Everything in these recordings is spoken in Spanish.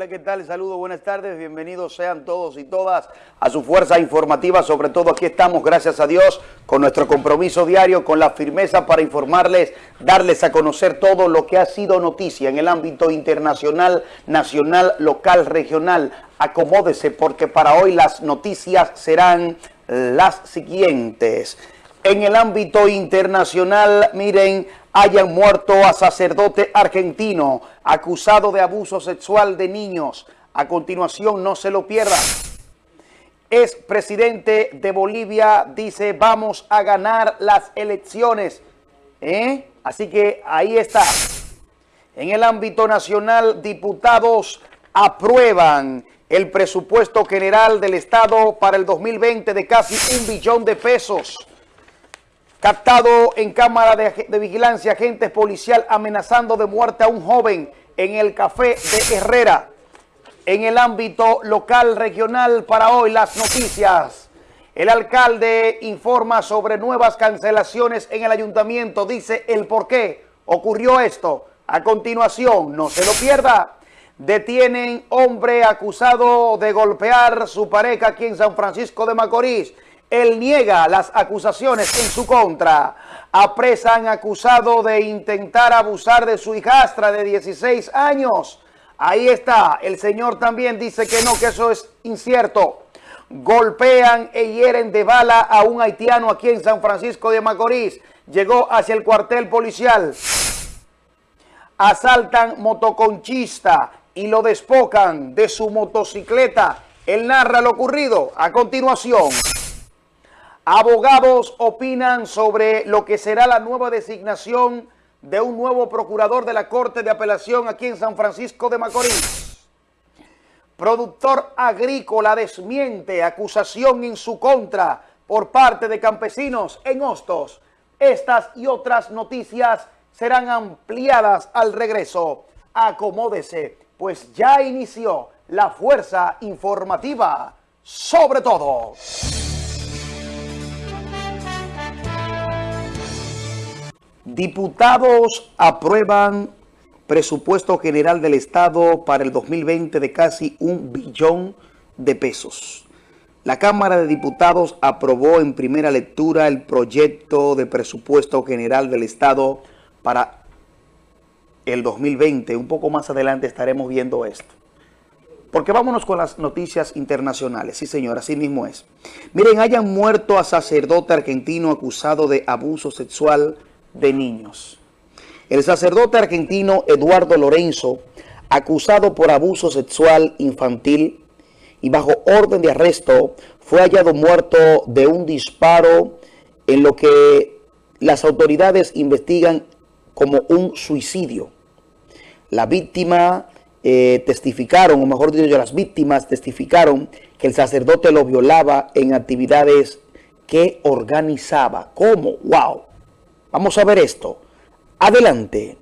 Hola, ¿qué tal? Saludos, buenas tardes, bienvenidos sean todos y todas a su fuerza informativa, sobre todo aquí estamos, gracias a Dios, con nuestro compromiso diario, con la firmeza para informarles, darles a conocer todo lo que ha sido noticia en el ámbito internacional, nacional, local, regional. Acomódese porque para hoy las noticias serán las siguientes. En el ámbito internacional, miren, hayan muerto a sacerdote argentino acusado de abuso sexual de niños. A continuación, no se lo pierda. Es presidente de Bolivia, dice, vamos a ganar las elecciones. ¿Eh? Así que ahí está. En el ámbito nacional, diputados aprueban el presupuesto general del Estado para el 2020 de casi un billón de pesos. Captado en cámara de, vigilancia, agentes policial amenazando de muerte a un joven en el café de Herrera. En el ámbito local, regional, para hoy las noticias. El alcalde informa sobre nuevas cancelaciones en el ayuntamiento. Dice el por qué ocurrió esto. A continuación, no se lo pierda. Detienen hombre acusado de golpear su pareja aquí en San Francisco de Macorís. Él niega las acusaciones en su contra. Apresan acusado de intentar abusar de su hijastra de 16 años. Ahí está. El señor también dice que no, que eso es incierto. Golpean e hieren de bala a un haitiano aquí en San Francisco de Macorís. Llegó hacia el cuartel policial. Asaltan motoconchista y lo despocan de su motocicleta. Él narra lo ocurrido a continuación. Abogados opinan sobre lo que será la nueva designación de un nuevo procurador de la Corte de Apelación aquí en San Francisco de Macorís. Productor agrícola desmiente acusación en su contra por parte de campesinos en Hostos. Estas y otras noticias serán ampliadas al regreso. Acomódese, pues ya inició la fuerza informativa sobre todo. Diputados aprueban presupuesto general del Estado para el 2020 de casi un billón de pesos. La Cámara de Diputados aprobó en primera lectura el proyecto de presupuesto general del Estado para el 2020. Un poco más adelante estaremos viendo esto. Porque vámonos con las noticias internacionales. Sí, señor, así mismo es. Miren, hayan muerto a sacerdote argentino acusado de abuso sexual de niños. El sacerdote argentino Eduardo Lorenzo, acusado por abuso sexual infantil y bajo orden de arresto, fue hallado muerto de un disparo en lo que las autoridades investigan como un suicidio. La víctima eh, testificaron, o mejor dicho, las víctimas testificaron que el sacerdote lo violaba en actividades que organizaba. ¿Cómo? ¡Wow! Vamos a ver esto. Adelante.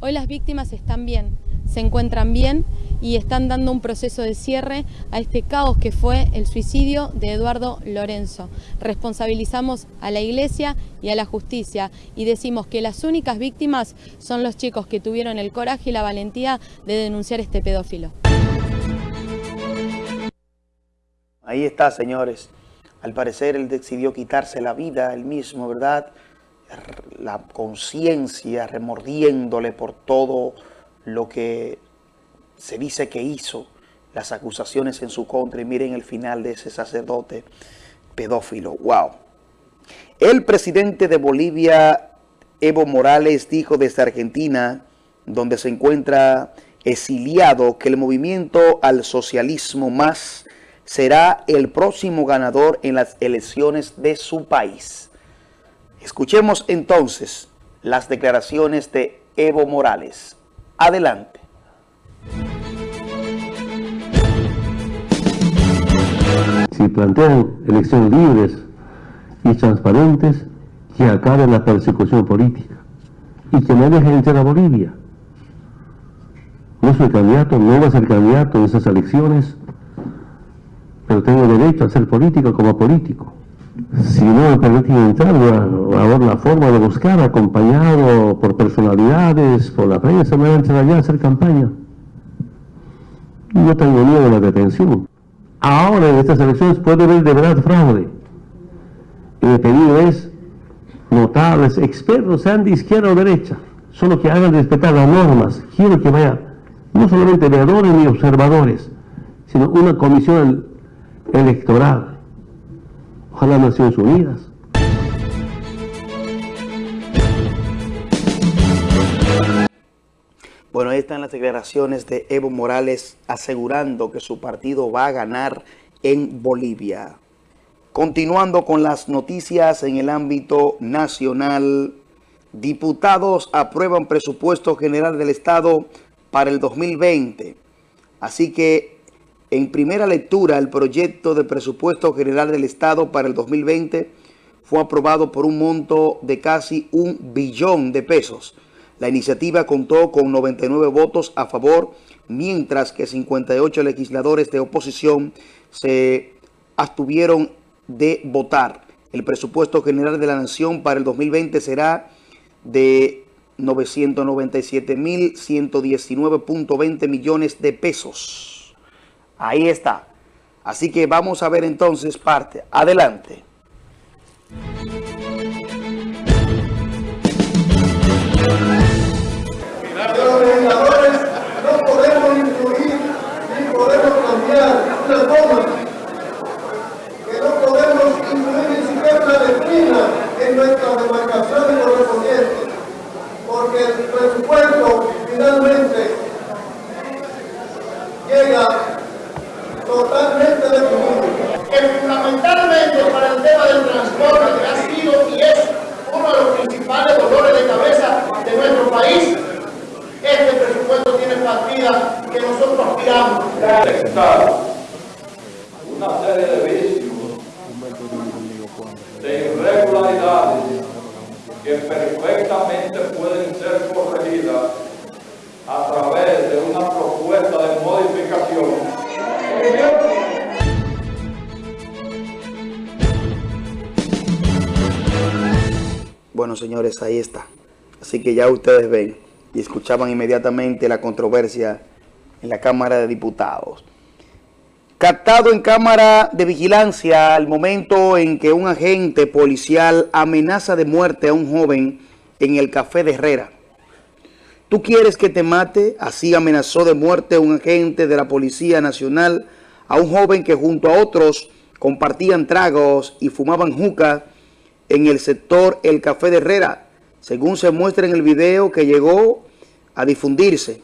Hoy las víctimas están bien, se encuentran bien y están dando un proceso de cierre a este caos que fue el suicidio de Eduardo Lorenzo. Responsabilizamos a la Iglesia y a la justicia y decimos que las únicas víctimas son los chicos que tuvieron el coraje y la valentía de denunciar este pedófilo. Ahí está, señores. Al parecer él decidió quitarse la vida él mismo, ¿verdad? La conciencia remordiéndole por todo lo que se dice que hizo, las acusaciones en su contra. Y miren el final de ese sacerdote pedófilo. ¡Wow! El presidente de Bolivia, Evo Morales, dijo desde Argentina, donde se encuentra exiliado, que el movimiento al socialismo más será el próximo ganador en las elecciones de su país. Escuchemos entonces las declaraciones de Evo Morales. Adelante. Si plantean elecciones libres y transparentes, que acaben la persecución política y que me dejen entrar a Bolivia. No soy candidato, no voy a ser candidato en esas elecciones pero tengo derecho a ser político como político. si no me permiten entrar, ahora la forma de buscar, acompañado por personalidades, por la prensa, me van a entrar allá a hacer campaña. Yo tengo miedo de la detención. Ahora en estas elecciones puede haber de verdad fraude. Y mi pedido es, notables, expertos, sean de izquierda o derecha, solo que hagan respetar las normas. Quiero que vaya no solamente veedores ni observadores, sino una comisión electoral. Ojalá Naciones Unidas. Bueno, ahí están las declaraciones de Evo Morales asegurando que su partido va a ganar en Bolivia. Continuando con las noticias en el ámbito nacional, diputados aprueban presupuesto general del Estado para el 2020. Así que en primera lectura el proyecto de presupuesto general del Estado para el 2020 fue aprobado por un monto de casi un billón de pesos. La iniciativa contó con 99 votos a favor, mientras que 58 legisladores de oposición se abstuvieron de votar. El presupuesto general de la Nación para el 2020 será de 997.119.20 millones de pesos. Ahí está. Así que vamos a ver entonces parte. Adelante. Nuestro país, este presupuesto tiene partida que nosotros aspiramos. detectar una serie de vicios, de irregularidades que perfectamente pueden ser corregidas a través de una propuesta de modificación Bueno, señores, ahí está. Así que ya ustedes ven y escuchaban inmediatamente la controversia en la Cámara de Diputados. Captado en cámara de vigilancia al momento en que un agente policial amenaza de muerte a un joven en el Café de Herrera. ¿Tú quieres que te mate? Así amenazó de muerte un agente de la Policía Nacional a un joven que junto a otros compartían tragos y fumaban juca en el sector El Café de Herrera, según se muestra en el video que llegó a difundirse.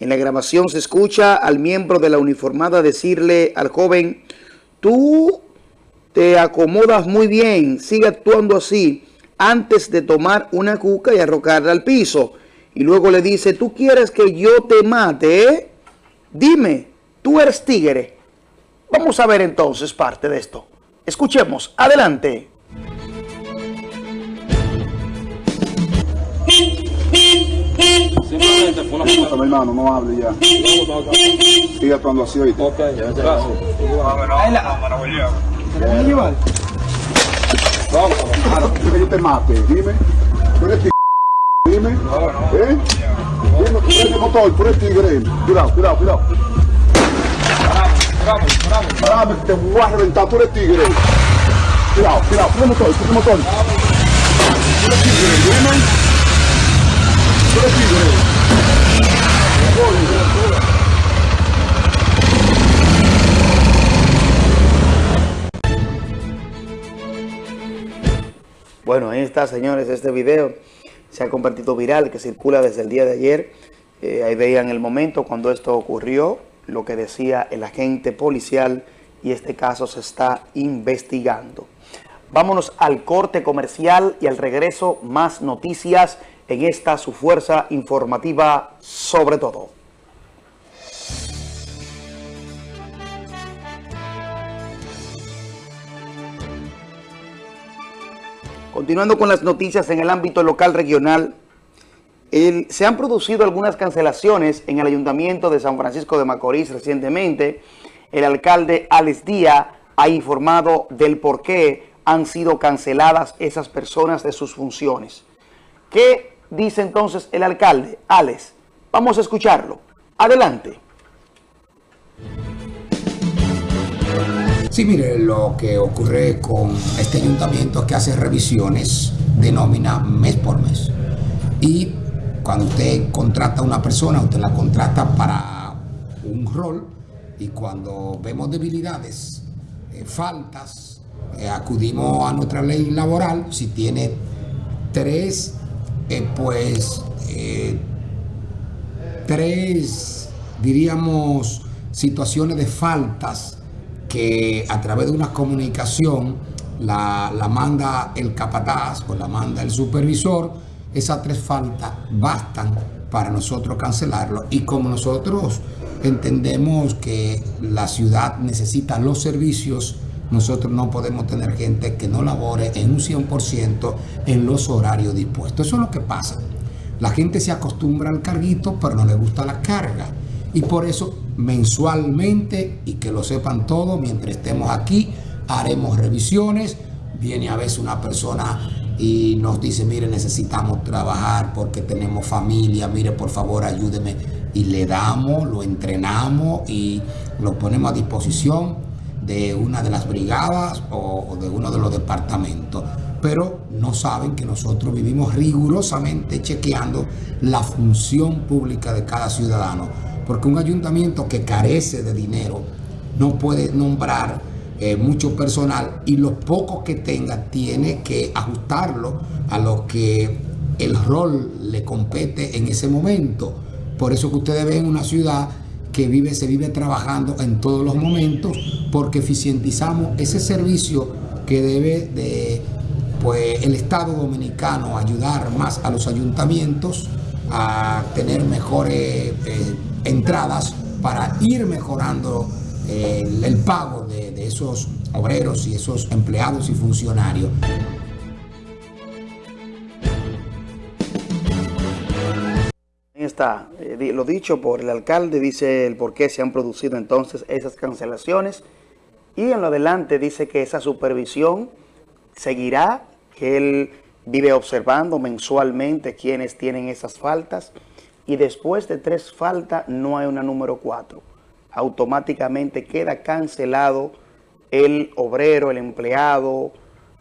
En la grabación se escucha al miembro de la uniformada decirle al joven, tú te acomodas muy bien, sigue actuando así, antes de tomar una cuca y arrojarla al piso. Y luego le dice, ¿tú quieres que yo te mate? eh? Dime, tú eres tigre. Vamos a ver entonces parte de esto. Escuchemos, adelante. Simplemente fue una foto, mi hermano, no hable ya. Sigue actuando así ahorita. Ok, gracias. Vamos, ahora, ¿tú quieres que yo te mate? Dime. ¿Tú eres tigre? Dime. ¿Eh? Dime, tú eres motor, tú eres tigre. Cuidado, cuidado, cuidado. Parame, que te voy a reventar, tú eres tigre. Cuidado, cuidado, tú eres motor, tú eres motor. Tú eres tigre, dime. Bueno, ahí está, señores, este video se ha convertido viral, que circula desde el día de ayer. Eh, ahí veían el momento cuando esto ocurrió, lo que decía el agente policial y este caso se está investigando. Vámonos al corte comercial y al regreso más noticias en esta su fuerza informativa sobre todo. Continuando con las noticias en el ámbito local regional, se han producido algunas cancelaciones en el Ayuntamiento de San Francisco de Macorís recientemente. El alcalde Alex Díaz ha informado del por qué han sido canceladas esas personas de sus funciones. ¿Qué dice entonces el alcalde? Alex, vamos a escucharlo. Adelante. Sí, mire, lo que ocurre con este ayuntamiento que hace revisiones de nómina mes por mes. Y cuando usted contrata a una persona, usted la contrata para un rol y cuando vemos debilidades, eh, faltas, eh, acudimos a nuestra ley laboral, si tiene tres, eh, pues, tres, diríamos, situaciones de faltas que a través de una comunicación la, la manda el capataz o la manda el supervisor, esas tres faltas bastan para nosotros cancelarlo. Y como nosotros entendemos que la ciudad necesita los servicios, nosotros no podemos tener gente que no labore en un 100% en los horarios dispuestos. Eso es lo que pasa. La gente se acostumbra al carguito, pero no le gusta la carga. Y por eso mensualmente, y que lo sepan todos, mientras estemos aquí, haremos revisiones. Viene a veces una persona y nos dice, mire, necesitamos trabajar porque tenemos familia, mire, por favor, ayúdeme. Y le damos, lo entrenamos y lo ponemos a disposición de una de las brigadas o, de uno de los departamentos. Pero no saben que nosotros vivimos rigurosamente chequeando la función pública de cada ciudadano porque un ayuntamiento que carece de dinero no puede nombrar eh, mucho personal y lo poco que tenga tiene que ajustarlo a lo que el rol le compete en ese momento. Por eso que ustedes ven una ciudad que vive, se vive trabajando en todos los momentos porque eficientizamos ese servicio que debe de pues, el Estado Dominicano ayudar más a los ayuntamientos a tener mejores eh, entradas para ir mejorando eh, el pago de, de esos obreros y esos empleados y funcionarios. Eh, lo dicho por el alcalde, dice el por qué se han producido entonces esas cancelaciones. Y en lo adelante dice que esa supervisión seguirá, que él vive observando mensualmente quienes tienen esas faltas. Y después de tres faltas no hay una número cuatro. Automáticamente queda cancelado el obrero, el empleado,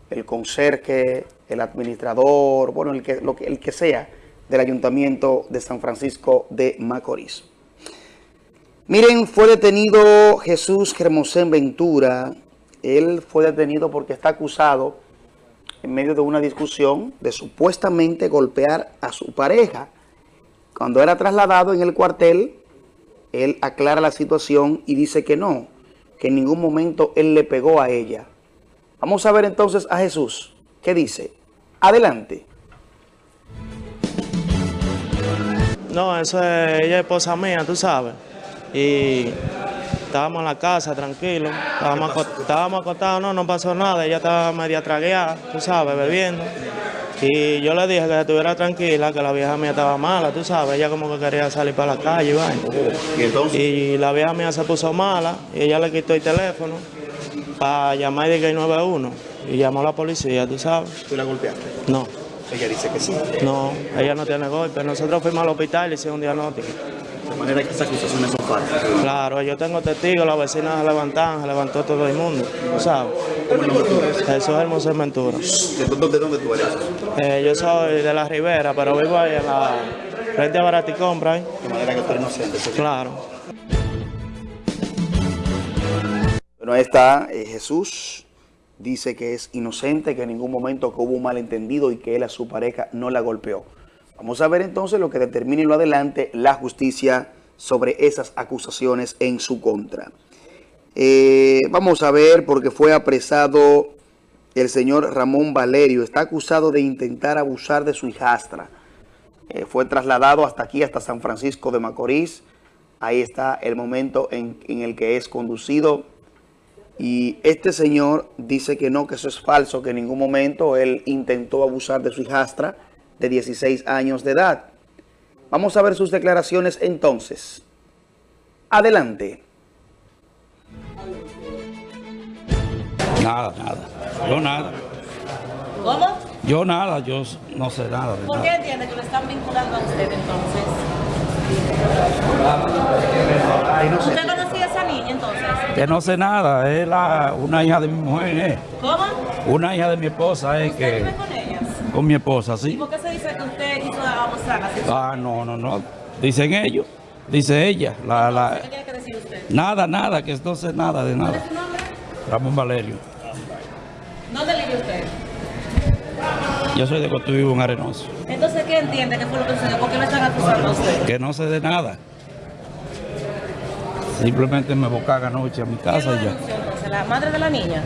el conserje, el administrador, bueno, el que, lo que, el que sea del Ayuntamiento de San Francisco de Macorís. Miren, fue detenido Jesús Germosén Ventura. Él fue detenido porque está acusado en medio de una discusión de supuestamente golpear a su pareja. Cuando era trasladado en el cuartel, él aclara la situación y dice que no, que en ningún momento él le pegó a ella. Vamos a ver entonces a Jesús. ¿Qué dice? Adelante. No, eso es, ella es esposa mía, tú sabes. Y estábamos en la casa, tranquilos. Estábamos, estábamos acostados, no, no pasó nada. Ella estaba media tragueada, tú sabes, bebiendo. Y yo le dije que estuviera tranquila, que la vieja mía estaba mala, tú sabes, ella como que quería salir para la calle y ¿Y, la vieja mía se puso mala y ella le quitó el teléfono para llamar y que 91 y llamó a la policía, tú sabes. ¿Tú la golpeaste? No. Ella dice que sí. No, ella no tiene golpe. Nosotros fuimos al hospital y hicimos un diagnóstico. De manera que esas acusaciones son falsas. Claro, yo tengo testigos, las vecinas se levantaron, se levantó todo el mundo, ¿sabes? ¿Cómo eres? Jesús Hermoso Ventura. ¿De dónde, de dónde tú eres? Eh, yo soy de la Ribera, pero vivo ahí en la frente a Baraticombra. ¿eh? De manera que tú eres inocente. ¿sí? Claro. Bueno, ahí está eh, Jesús. Dice que es inocente, que en ningún momento hubo un malentendido y que él a su pareja no la golpeó. Vamos a ver entonces lo que determine lo adelante la justicia sobre esas acusaciones en su contra. Eh, vamos a ver porque fue apresado el señor Ramón Valerio. Está acusado de intentar abusar de su hijastra. Eh, fue trasladado hasta aquí, hasta San Francisco de Macorís. Ahí está el momento en, en el que es conducido. Y este señor dice que no, que eso es falso, que en ningún momento él intentó abusar de su hijastra de 16 años de edad. Vamos a ver sus declaraciones entonces. Adelante. Nada, nada. Yo nada. ¿Cómo? Yo nada, yo no sé nada. de ¿Por nada. qué entiende que lo están vinculando a usted entonces? ¿Usted conocía a esa niña entonces? Que no sé nada, es la, una hija de mi mujer, eh. ¿Cómo? Una hija de mi esposa, es ¿Usted vive que con ellas? con mi esposa, ¿Y sí. por qué se dice que usted hizo la situación? Ah, no, no, no. Dicen ellos, dice ella. La, la, ¿Qué tiene que decir usted? nada, nada, que no sé nada de ¿Cuál nada. es su nombre? Ramón Valerio. ¿Dónde vive usted? Yo soy de Cotuí, un arenoso. ¿Qué entiende que fue lo que sucedió? ¿Por qué lo están acusando a usted? Que no sé de nada. Simplemente me bocaga anoche a mi ¿Quién lo casa y ya. entonces? ¿La madre de la niña?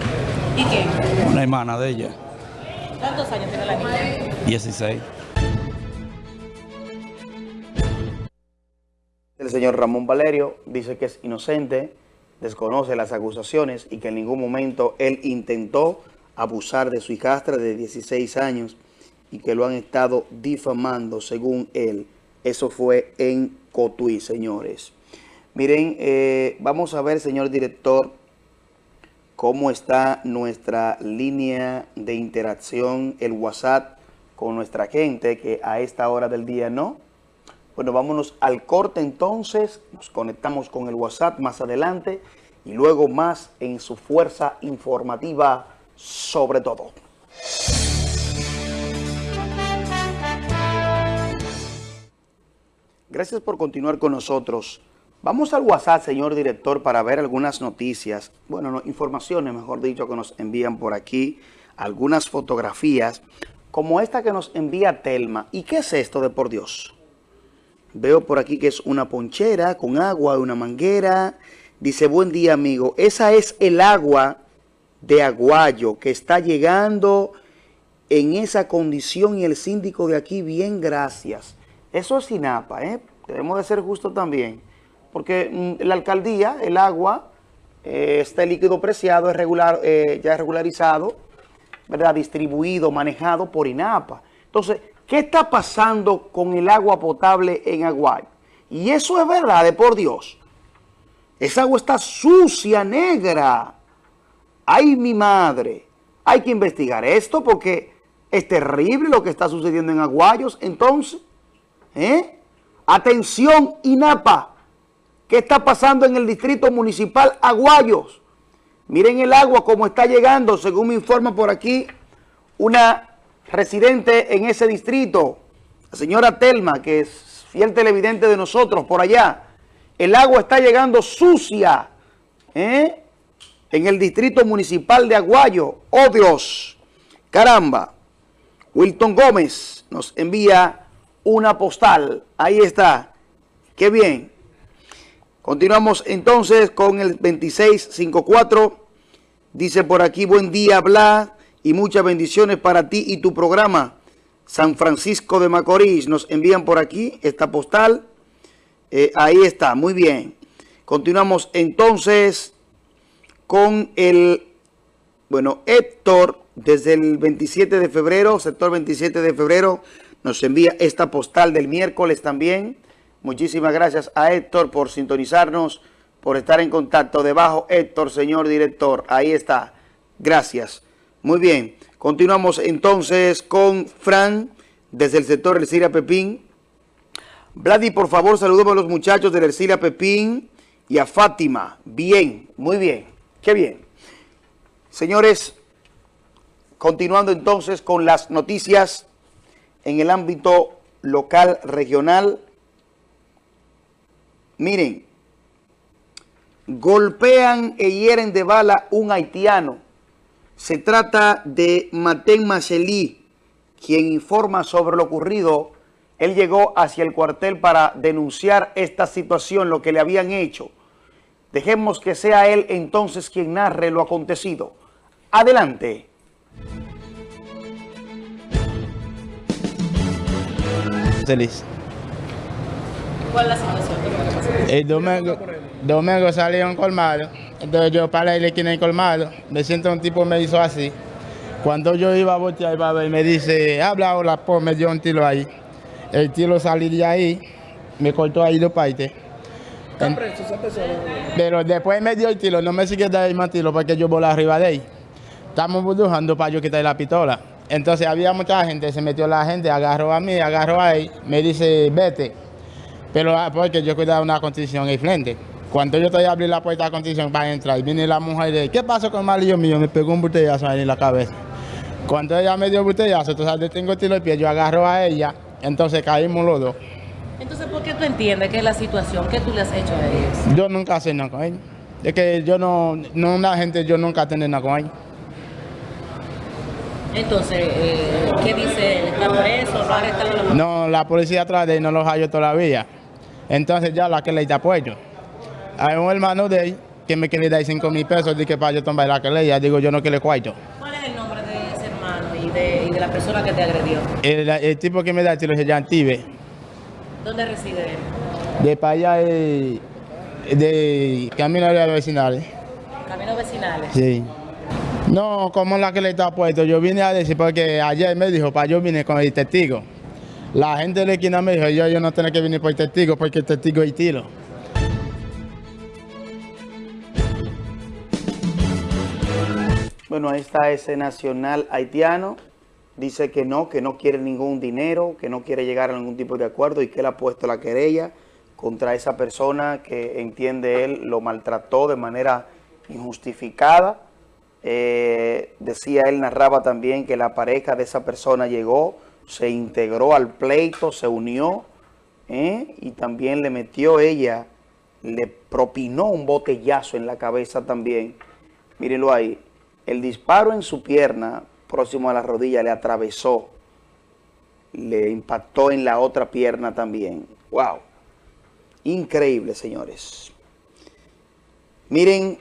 ¿Y qué? Una hermana de ella, ¿Cuántos años tiene la niña? 16. El señor Ramón Valerio dice que es inocente, desconoce las acusaciones y que en ningún momento él intentó abusar de su hijastra de 16 años y que lo han estado difamando según él. Eso fue en Cotuí, señores. Miren, eh, vamos a ver, señor director, cómo está nuestra línea de interacción, el WhatsApp con nuestra gente, que a esta hora del día no. Bueno, vámonos al corte entonces, nos conectamos con el WhatsApp más adelante y luego más en su fuerza informativa sobre todo. Gracias por continuar con nosotros. Vamos al WhatsApp, señor director, para ver algunas noticias, bueno, no, informaciones, mejor dicho, que nos envían por aquí, algunas fotografías, como esta que nos envía Telma. ¿Y qué es esto de por Dios? Veo por aquí que es una ponchera con agua, una manguera. Dice, buen día, amigo. Esa es el agua de Aguayo que está llegando en esa condición y el síndico de aquí, bien, gracias. Eso es SINAPA, ¿eh? Debemos de ser justos también. Porque mm, la alcaldía, el agua, eh, este líquido preciado, es regular, eh, ya es regularizado, ¿verdad? Distribuido, manejado por INAPA. Entonces, ¿qué está pasando con el agua potable en Aguayo? Y eso es verdad, de por Dios. Esa agua está sucia, negra. ¡Ay, mi madre! Hay que investigar esto porque es terrible lo que está sucediendo en Aguayos. Entonces, ¿eh? Atención, INAPA. ¿Qué está pasando en el distrito municipal Aguayos? Miren el agua como está llegando, según me informa por aquí una residente en ese distrito, la señora Telma, que es fiel televidente de nosotros por allá. El agua está llegando sucia, ¿eh? En el distrito municipal de Aguayo. ¡Oh, Dios! ¡Caramba! Wilton Gómez nos envía una postal. Ahí está. ¡Qué bien! Continuamos entonces con el 2654. Dice por aquí, buen día, bla, y muchas bendiciones para ti y tu programa. San Francisco de Macorís, nos envían por aquí esta postal. Eh, ahí está, muy bien. Continuamos entonces con el, bueno, Héctor, desde el 27 de febrero, sector 27 de febrero, nos envía esta postal del miércoles también. Muchísimas gracias a Héctor por sintonizarnos, por estar en contacto. Debajo, Héctor, señor director, ahí está. Gracias. Muy bien. Continuamos entonces con Fran, desde el sector Ercilia Pepín. Vladi, por favor, saludemos a los muchachos del Ercilia Pepín y a Fátima. Bien, muy bien. Qué bien. Señores, continuando entonces con las noticias en el ámbito local, regional. Miren, golpean e hieren de bala un haitiano. Se trata de Maten Machelí, quien informa sobre lo ocurrido. Él llegó hacia el cuartel para denunciar esta situación, lo que le habían hecho. Dejemos que sea él entonces quien narre lo acontecido. Adelante. El domingo, domingo salí a un colmado, entonces yo paré en la esquina del colmado, me siento un tipo me hizo así. Cuando yo iba a voltear, iba a ver, me dice, habla hola, pues me dio un tiro ahí. El tiro salí de ahí, me cortó ahí dos partes. En- Pero después me dio el tiro, no me sigue dando más tiro porque yo volé arriba de él. estamos buscando para yo quitar la pistola. Entonces había mucha gente, se metió la gente, agarró a mí, agarró a él, me dice, vete. Pero ah, porque yo cuidaba una constitución ahí frente. Cuando yo estoy a abrir la puerta de la constitución para entrar, y viene la mujer de, ¿qué pasó con el malillo mío? Me pegó un botellazo ahí en la cabeza. Cuando ella me dio el botellazo, entonces tengo el tiro de pie, yo agarro a ella, entonces caímos los dos. Entonces, ¿por qué tú entiendes que es la situación? ¿Qué tú le has hecho a ellos? Yo nunca hice nada con ella. Es que yo no, no una gente, yo nunca tengo nada con ella. Entonces, eh, ¿qué dice él? ¿Está preso? ¿Lo ha arrestado? No, la policía atrás de él no los halló todavía. Entonces ya la que le da apoyo. Hay un hermano de él que me quiere dar 5 mil pesos de que para yo tomar la que le digo yo no que le cuarto. ¿Cuál es el nombre de ese hermano y de, y de la persona que te agredió? El, el tipo que me da el tiro se llama Tibe. ¿Dónde reside él? De para allá de, de Camino de Vecinales. Camino Vecinales. Sí. No, como la que le está puesto. Yo vine a decir porque ayer me dijo, para yo vine con el testigo. La gente de la esquina me dijo, yo, yo no tengo que venir por el testigo porque el testigo es tiro. Bueno, ahí está ese nacional haitiano. Dice que no, que no quiere ningún dinero, que no quiere llegar a ningún tipo de acuerdo y que él ha puesto la querella contra esa persona que entiende él lo maltrató de manera injustificada. Eh, decía él, narraba también que la pareja de esa persona llegó, se integró al pleito, se unió ¿eh? y también le metió ella, le propinó un botellazo en la cabeza también. Mírenlo ahí. El disparo en su pierna, próximo a la rodilla, le atravesó. Le impactó en la otra pierna también. ¡Wow! Increíble, señores. Miren,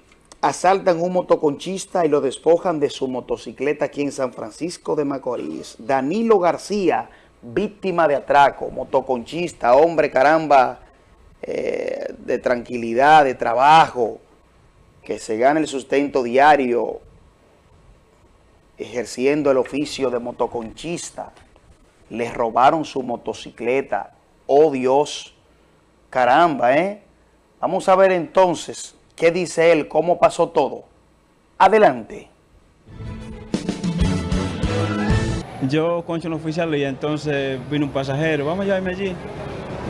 asaltan un motoconchista y lo despojan de su motocicleta aquí en San Francisco de Macorís. Danilo García, víctima de atraco, motoconchista, hombre caramba, eh, de tranquilidad, de trabajo, que se gana el sustento diario ejerciendo el oficio de motoconchista. Les robaron su motocicleta. ¡Oh Dios! Caramba, ¿eh? Vamos a ver entonces qué dice él, cómo pasó todo. Adelante. Yo concho no oficial y entonces vino un pasajero. Vamos a llevarme allí.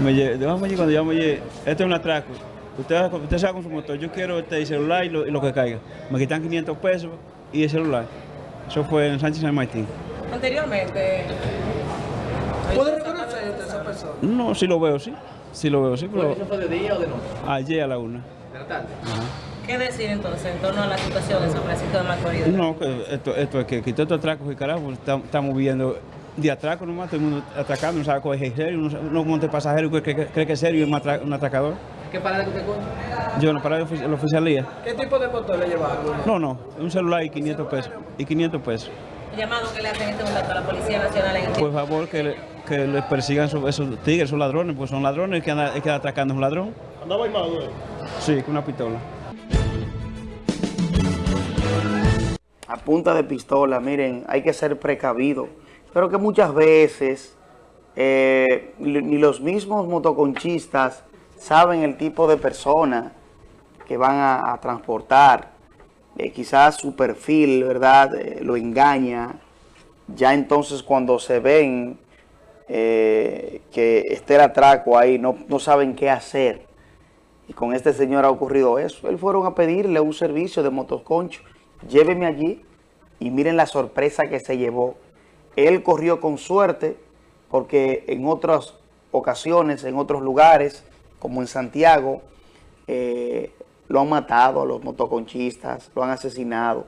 Me lle- vamos allí cuando llamo allí. Este es un atraco. Usted, usted con su motor. Yo quiero este celular y lo, y lo que caiga. Me quitan 500 pesos y el celular. Eso fue en Sánchez San Martín. Anteriormente. ¿Puede reconocer a esa persona? No, sí lo veo, sí. Sí lo veo, sí. Pero ¿Eso fue de día o de noche? ayer a la una. ¿De? ¿Qué decir entonces en torno a la situación en San Francisco de Macorís? No, que esto, esto es que quitó estos atracos y carajo, estamos viendo de atraco nomás, todo el mundo atracando, no sabe cuál es serio, no, sabe- no monte pasajero que cree, que- cree que es serio y es un, atra- un atracador. ¿Qué parada que usted coge? Yo no para la ofici- la oficialía. ¿Qué tipo de motor le llevaron? No, no, un celular y 500 pesos. Y 500 pesos. Llamado que le hacen en este momento a la Policía Nacional en Por favor, que, le- que les persigan esos, esos tigres, esos ladrones, pues son ladrones, el que anda, el que anda atracando es un ladrón. ¿Andaba armado? Sí, con una pistola. a punta de pistola, miren, hay que ser precavido. Pero que muchas veces eh, ni los mismos motoconchistas saben el tipo de persona que van a, transportar. Eh, quizás su perfil, ¿verdad?, eh, lo engaña. Ya entonces cuando se ven que esté el atraco ahí, no, no saben qué hacer. Y con este señor ha ocurrido eso. Él fueron a pedirle un servicio de motoconcho. Lléveme allí y miren la sorpresa que se llevó. Él corrió con suerte porque en otras ocasiones, en otros lugares, como en Santiago, eh, lo han matado a los motoconchistas, lo han asesinado.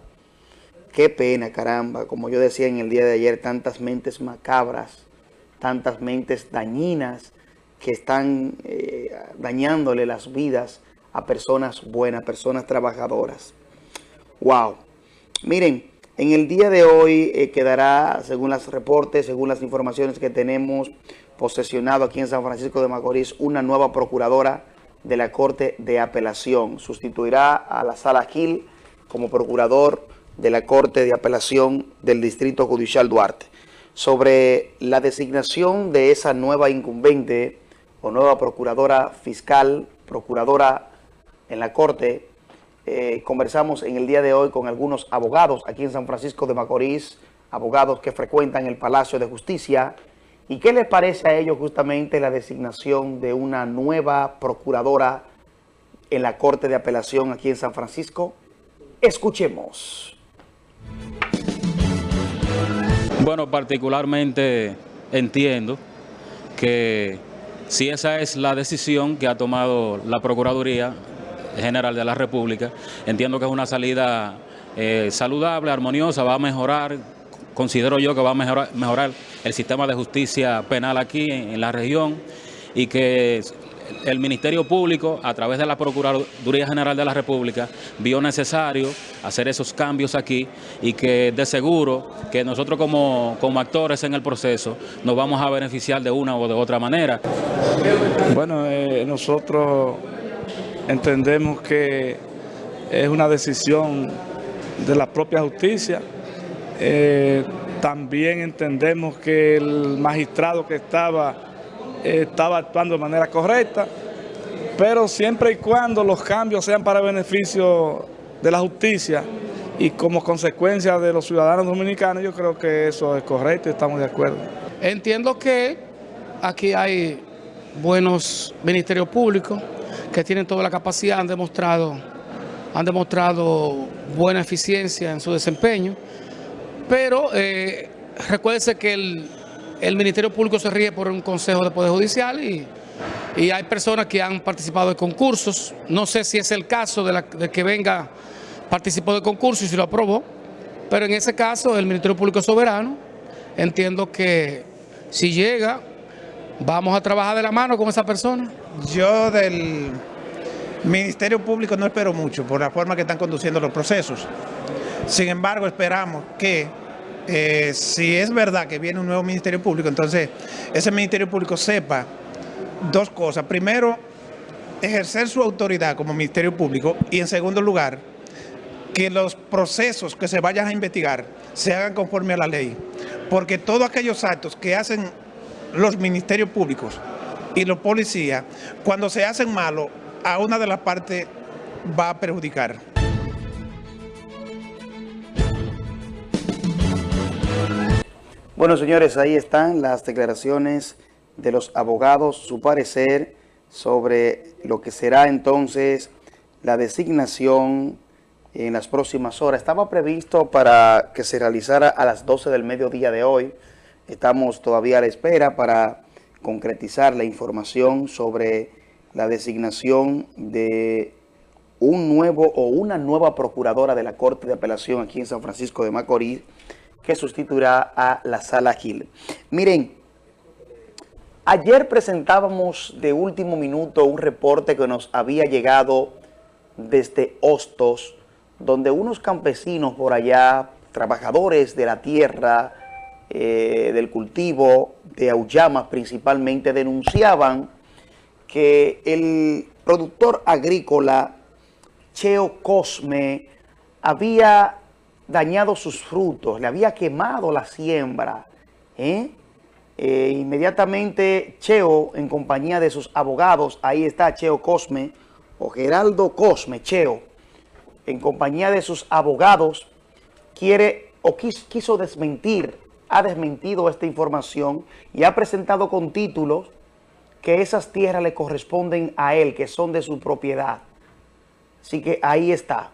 Qué pena, caramba, como yo decía en el día de ayer, tantas mentes macabras, tantas mentes dañinas que están eh, dañándole las vidas a personas buenas, personas trabajadoras. Wow. Miren, en el día de hoy eh, quedará, según los reportes, según las informaciones que tenemos, posesionado aquí en San Francisco de Macorís una nueva procuradora de la Corte de Apelación. Sustituirá a la Sala Gil como procurador de la Corte de Apelación del Distrito Judicial Duarte. Sobre la designación de esa nueva incumbente o nueva procuradora fiscal, procuradora en la Corte, Eh, conversamos en el día de hoy con algunos abogados aquí en San Francisco de Macorís, abogados que frecuentan el Palacio de Justicia. ¿Y qué les parece a ellos justamente la designación de una nueva procuradora en la Corte de Apelación aquí en San Francisco? Escuchemos. Bueno, particularmente entiendo que si esa es la decisión que ha tomado la Procuraduría General de la República, entiendo que es una salida eh, saludable, armoniosa, va a mejorar, considero yo que va a mejorar, el sistema de justicia penal aquí en, en la región y que el Ministerio Público, a través de la Procuraduría General de la República, vio necesario hacer esos cambios aquí y que de seguro que nosotros como, como actores en el proceso nos vamos a beneficiar de una o de otra manera. Bueno, eh, nosotros entendemos que es una decisión de la propia justicia. Eh, también entendemos que el magistrado que estaba estaba actuando de manera correcta, pero siempre y cuando los cambios sean para beneficio de la justicia y como consecuencia de los ciudadanos dominicanos, yo creo que eso es correcto y estamos de acuerdo. Entiendo que aquí hay buenos ministerios públicos que tienen toda la capacidad, han demostrado, han demostrado buena eficiencia en su desempeño, pero eh, recuérdese que el, el Ministerio Público se rige por un Consejo de Poder Judicial y, y hay personas que han participado de concursos. No sé si es el caso de que venga, participó de concurso y si lo aprobó, pero en ese caso el Ministerio Público es soberano. Entiendo que si llega, vamos a trabajar de la mano con esa persona. Yo del Ministerio Público no espero mucho por la forma que están conduciendo los procesos. Sin embargo, esperamos que eh, si es verdad que viene un nuevo Ministerio Público, entonces ese Ministerio Público sepa dos cosas. Primero, ejercer su autoridad como Ministerio Público y en segundo lugar, que los procesos que se vayan a investigar se hagan conforme a la ley. Porque todos aquellos actos que hacen los ministerios públicos y los policías, cuando se hacen malos, a una de las partes va a perjudicar. Bueno, señores, ahí están las declaraciones de los abogados, su parecer sobre lo que será entonces la designación en las próximas horas. Estaba previsto para que se realizara a las 12 del mediodía de hoy. Estamos todavía a la espera para concretizar la información sobre la designación de un nuevo o una nueva procuradora de la Corte de Apelación aquí en San Francisco de Macorís, que sustituirá a la Sala Gil. Miren, ayer presentábamos de último minuto un reporte que nos había llegado desde Hostos, donde unos campesinos por allá, trabajadores de la tierra, eh, del cultivo, de Aullamas principalmente, denunciaban que el productor agrícola Cheo Cosme había dañado sus frutos, le había quemado la siembra. ¿eh? Eh, inmediatamente Cheo, en compañía de sus abogados, ahí está Cheo Cosme, o Geraldo Cosme, Cheo, en compañía de sus abogados, quiere o quiso desmentir, ha desmentido esta información y ha presentado con títulos que esas tierras le corresponden a él, que son de su propiedad. Así que ahí está.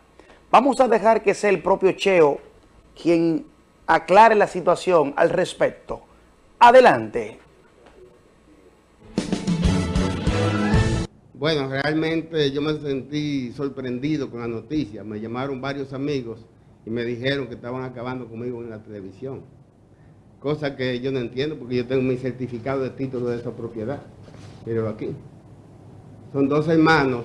Vamos a dejar que sea el propio Cheo quien aclare la situación al respecto. Adelante. Bueno, realmente yo me sentí sorprendido con la noticia. Me llamaron varios amigos y me dijeron que estaban acabando conmigo en la televisión. Cosa que yo no entiendo porque yo tengo mi certificado de título de esa propiedad. Pero aquí. Son dos hermanos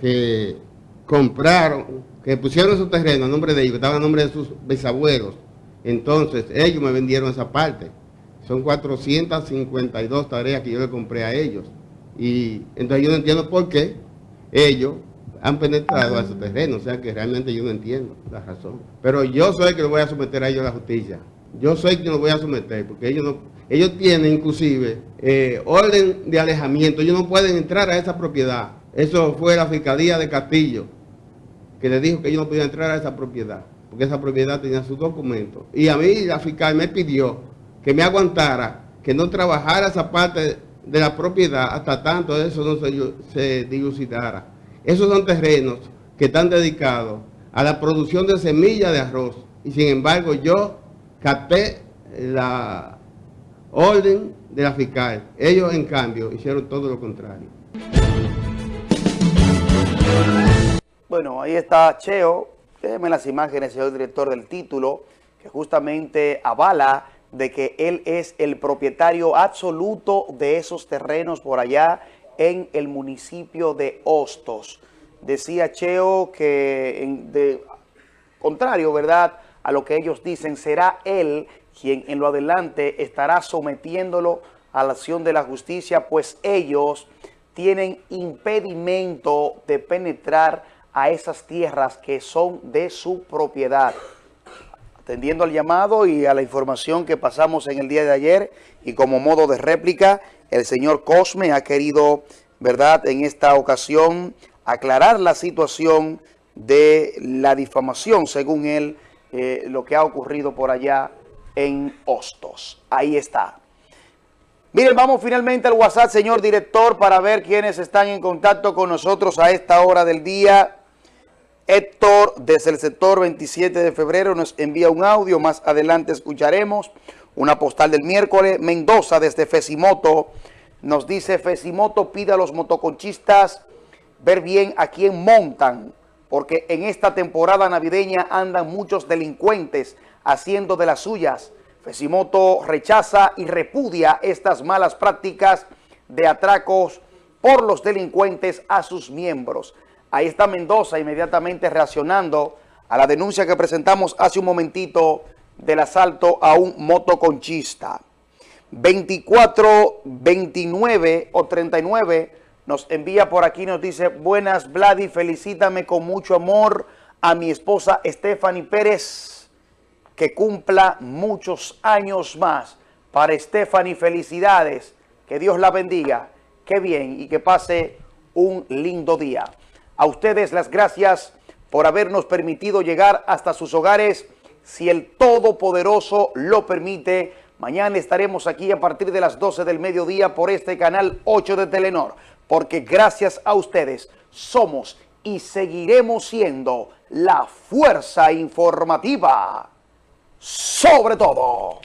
que compraron, que pusieron su terreno a nombre de ellos, que estaba a nombre de sus bisabuelos. Entonces, ellos me vendieron esa parte. Son 452 tareas que yo le compré a ellos. Y entonces yo no entiendo por qué ellos han penetrado a su terreno. O sea que realmente yo no entiendo la razón. Pero yo soy que lo voy a someter a ellos a la justicia. Yo soy quien lo voy a someter, porque ellos no, ellos tienen inclusive eh, orden de alejamiento. Ellos no pueden entrar a esa propiedad. Eso fue la Fiscalía de Castillo que le dijo que yo no podía entrar a esa propiedad, porque esa propiedad tenía sus documentos. Y a mí la fiscal me pidió que me aguantara, que no trabajara esa parte de la propiedad hasta tanto eso no se, dilucidara. Esos son terrenos que están dedicados a la producción de semillas de arroz. Y sin embargo yo capté la orden de la fiscal. Ellos en cambio hicieron todo lo contrario. Bueno, ahí está Cheo. Déjeme las imágenes, señor director del título, que justamente avala de que él es el propietario absoluto de esos terrenos por allá en el municipio de Hostos. Decía Cheo que, de contrario, ¿verdad?, a lo que ellos dicen, será él quien en lo adelante estará sometiéndolo a la acción de la justicia, pues ellos tienen impedimento de penetrar a esas tierras que son de su propiedad. Atendiendo al llamado y a la información que pasamos en el día de ayer y como modo de réplica, el señor Cosme ha querido, ¿verdad?, en esta ocasión aclarar la situación de la difamación, según él, eh, lo que ha ocurrido por allá en Hostos. Ahí está. Miren, vamos finalmente al WhatsApp, señor director, para ver quiénes están en contacto con nosotros a esta hora del día. Héctor, desde el sector 27 de febrero, nos envía un audio. Más adelante escucharemos una postal del miércoles. Mendoza, desde Fesimoto, nos dice, Fesimoto pide a los motoconchistas ver bien a quién montan, porque en esta temporada navideña andan muchos delincuentes haciendo de las suyas. Fesimoto rechaza y repudia estas malas prácticas de atracos por los delincuentes a sus miembros. Ahí está Mendoza inmediatamente reaccionando a la denuncia que presentamos hace un momentito del asalto a un motoconchista. 24, 29 o 39 nos envía por aquí, nos dice, buenas Vladi, felicítame con mucho amor a mi esposa Stephanie Pérez, que cumpla muchos años más. Para Stephanie, felicidades, que Dios la bendiga, qué bien y que pase un lindo día. A ustedes las gracias por habernos permitido llegar hasta sus hogares. Si el Todopoderoso lo permite, mañana estaremos aquí a partir de las 12 del mediodía por este canal 8 de Telenor porque gracias a ustedes somos y seguiremos siendo la fuerza informativa sobre todo.